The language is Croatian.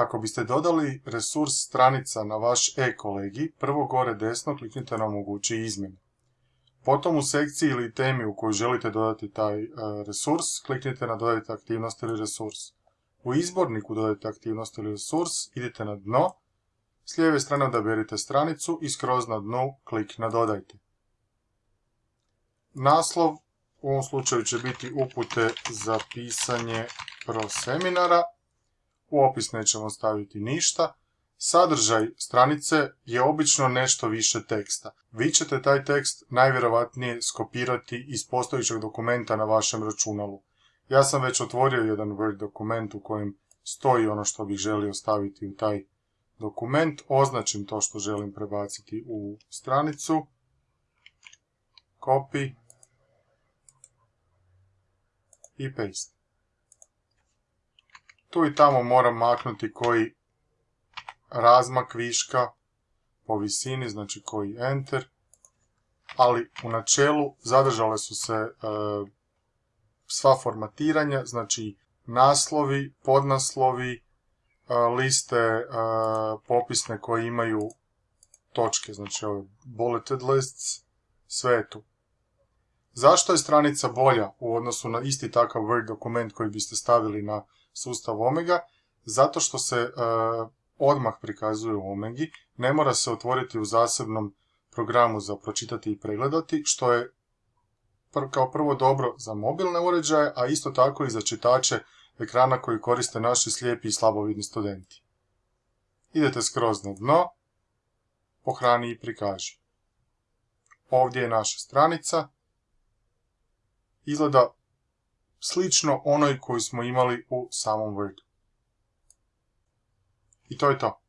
Kako biste dodali resurs stranica na vaš e-kolegi, prvo gore desno kliknite na omogući izmjene. Potom u sekciji ili temi u kojoj želite dodati taj e, resurs, kliknite na dodajte aktivnost ili resurs. U izborniku dodajte aktivnost ili resurs, idite na dno, s lijeve strane odaberite stranicu i skroz na dnu klik na dodajte. Naslov u ovom slučaju će biti upute za pisanje pro seminara. U opis nećemo staviti ništa. Sadržaj stranice je obično nešto više teksta. Vi ćete taj tekst najvjerovatnije skopirati iz postojićeg dokumenta na vašem računalu. Ja sam već otvorio jedan Word dokument u kojem stoji ono što bih želio staviti u taj dokument. Označim to što želim prebaciti u stranicu. Copy. I paste. Tu i tamo moram maknuti koji razmak viška po visini, znači koji enter, ali u načelu zadržale su se e, sva formatiranja, znači naslovi, podnaslovi, e, liste e, popisne koje imaju točke, znači ove bulleted lists, sve je tu. Zašto je stranica bolja u odnosu na isti takav Word dokument koji biste stavili na sustav Omega? Zato što se odmah prikazuje u Omegi, ne mora se otvoriti u zasebnom programu za pročitati i pregledati, što je kao prvo dobro za mobilne uređaje, a isto tako i za čitače ekrana koji koriste naši slijepi i slabovidni studenti. Idete skroz na dno, pohrani i prikaži. Ovdje je naša stranica. Izgleda slično onoj koju smo imali u samom Wordu. I to je to.